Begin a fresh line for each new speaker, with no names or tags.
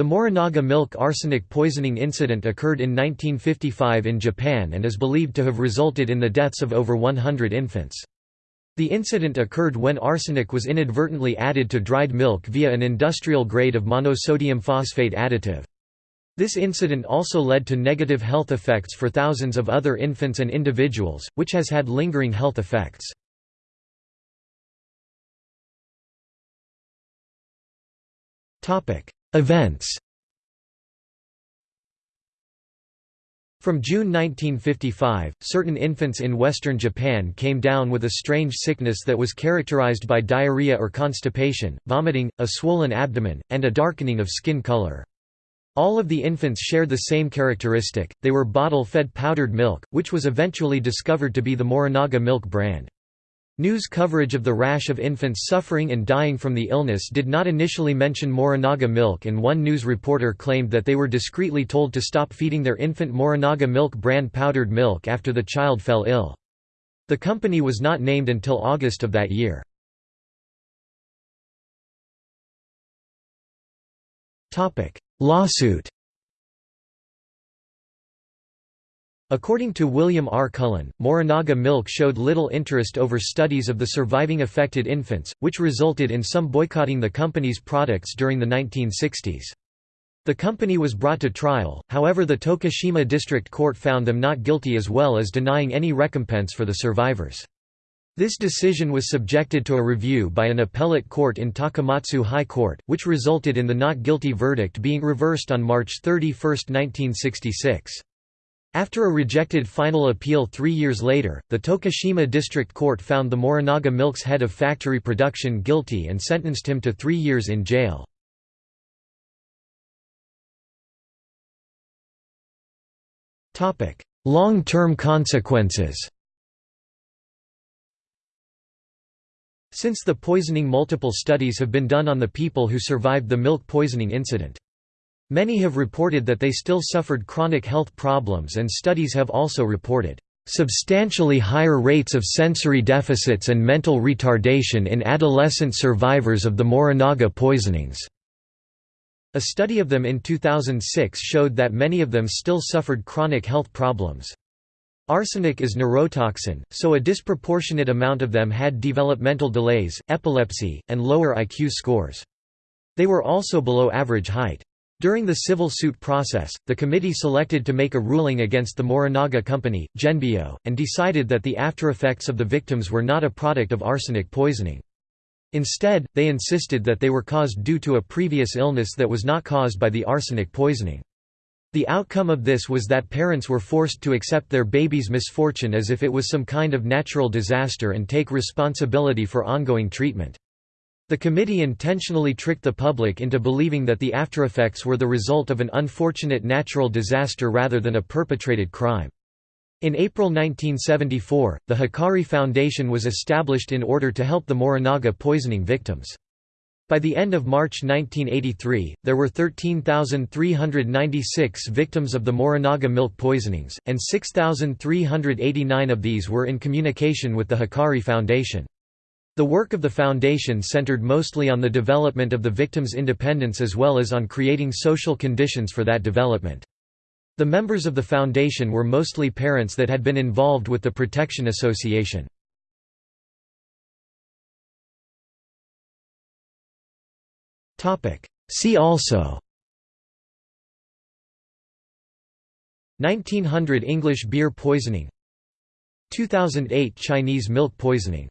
The Morinaga milk arsenic poisoning incident occurred in 1955 in Japan and is believed to have resulted in the deaths of over 100 infants. The incident occurred when arsenic was inadvertently added to dried milk via an industrial grade of monosodium phosphate additive. This incident also led to negative health effects for thousands of other infants and individuals, which has had lingering health effects. Events From June 1955, certain infants in western Japan came down with a strange sickness that was characterized by diarrhea or constipation, vomiting, a swollen abdomen, and a darkening of skin color. All of the infants shared the same characteristic, they were bottle-fed powdered milk, which was eventually discovered to be the Morinaga milk brand. News coverage of the rash of infants suffering and dying from the illness did not initially mention Morinaga milk and one news reporter claimed that they were discreetly told to stop feeding their infant Morinaga milk brand powdered milk after the child fell ill. The company was not named until August of that year. Lawsuit According to William R. Cullen, Morinaga milk showed little interest over studies of the surviving affected infants, which resulted in some boycotting the company's products during the 1960s. The company was brought to trial, however the Tokushima District Court found them not guilty as well as denying any recompense for the survivors. This decision was subjected to a review by an appellate court in Takamatsu High Court, which resulted in the not guilty verdict being reversed on March 31, 1966. After a rejected final appeal three years later, the Tokushima District Court found the Morinaga Milk's head of factory production guilty and sentenced him to three years in jail. Long-term consequences Since the poisoning multiple studies have been done on the people who survived the milk poisoning incident. Many have reported that they still suffered chronic health problems and studies have also reported substantially higher rates of sensory deficits and mental retardation in adolescent survivors of the Morinaga poisonings. A study of them in 2006 showed that many of them still suffered chronic health problems. Arsenic is neurotoxin, so a disproportionate amount of them had developmental delays, epilepsy, and lower IQ scores. They were also below average height. During the civil suit process, the committee selected to make a ruling against the Morinaga company, Genbio, and decided that the aftereffects of the victims were not a product of arsenic poisoning. Instead, they insisted that they were caused due to a previous illness that was not caused by the arsenic poisoning. The outcome of this was that parents were forced to accept their baby's misfortune as if it was some kind of natural disaster and take responsibility for ongoing treatment. The committee intentionally tricked the public into believing that the aftereffects were the result of an unfortunate natural disaster rather than a perpetrated crime. In April 1974, the Hikari Foundation was established in order to help the Morinaga poisoning victims. By the end of March 1983, there were 13,396 victims of the Morinaga milk poisonings, and 6,389 of these were in communication with the Hikari Foundation. The work of the foundation centered mostly on the development of the victim's independence as well as on creating social conditions for that development. The members of the foundation were mostly parents that had been involved with the Protection Association. See also 1900 English beer poisoning 2008 Chinese milk poisoning